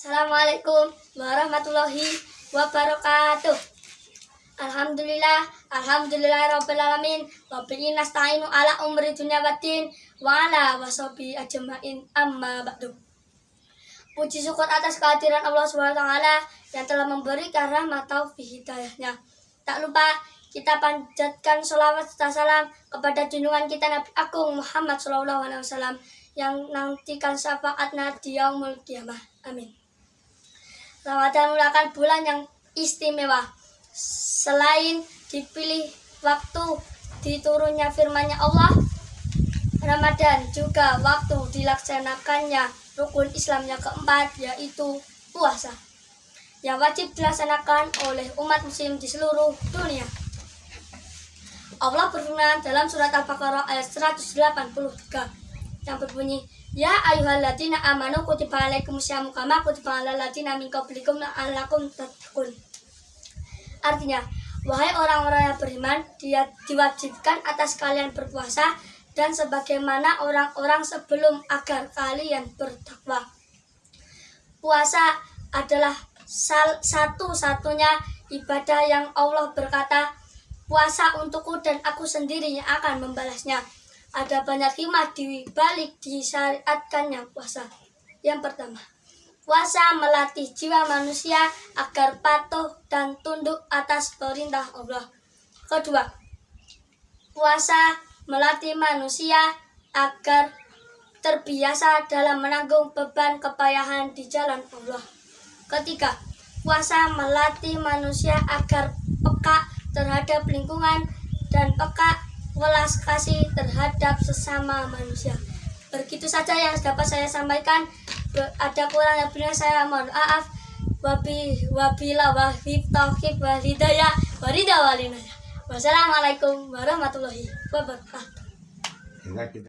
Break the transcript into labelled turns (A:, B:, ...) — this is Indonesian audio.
A: Assalamualaikum warahmatullahi wabarakatuh. Alhamdulillah, alhamdulillah rabbil alamin. Wa bihi nasta'inu ala umri dunya waddin wa ala washabi ajmain amma ba'du. Puji syukur atas kehadiran Allah taala yang telah memberikan rahmat taufik hidayahnya. Tak lupa kita panjatkan sholawat serta salam kepada junjungan kita Nabi Agung Muhammad Wasallam yang nantikan syafaatnya di yaumul kiamah. Amin. Ramadan merupakan bulan yang istimewa. Selain dipilih waktu diturunnya firman-Nya Allah, Ramadan juga waktu dilaksanakannya rukun Islam yang keempat yaitu puasa yang wajib dilaksanakan oleh umat muslim di seluruh dunia. Allah berfirman dalam surat Al-Baqarah ayat 183 yang berbunyi Ya ayyuhalladzina amanu kutiba alaikumusyamu kama kutiba alal ladzina min qablikum la'allakum tattaqun. Artinya, wahai orang-orang yang beriman, dia diwajibkan atas kalian berpuasa dan sebagaimana orang-orang sebelum agar kalian bertakwa. Puasa adalah satu-satunya ibadah yang Allah berkata, puasa untukku dan aku sendiri yang akan membalasnya. Ada banyak hikmah di balik disyariatkannya puasa. Yang pertama, puasa melatih jiwa manusia agar patuh dan tunduk atas perintah Allah. Kedua, puasa melatih manusia agar terbiasa dalam menanggung beban kepayahan di jalan Allah. Ketiga, puasa melatih manusia agar peka terhadap lingkungan dan peka welas kasih terhadap sesama manusia. Begitu saja yang dapat saya sampaikan. Ada kurang benar saya mohon maaf. Wabi wabila wahib tauhid walidaya warida. Wassalamualaikum warahmatullahi wabarakatuh.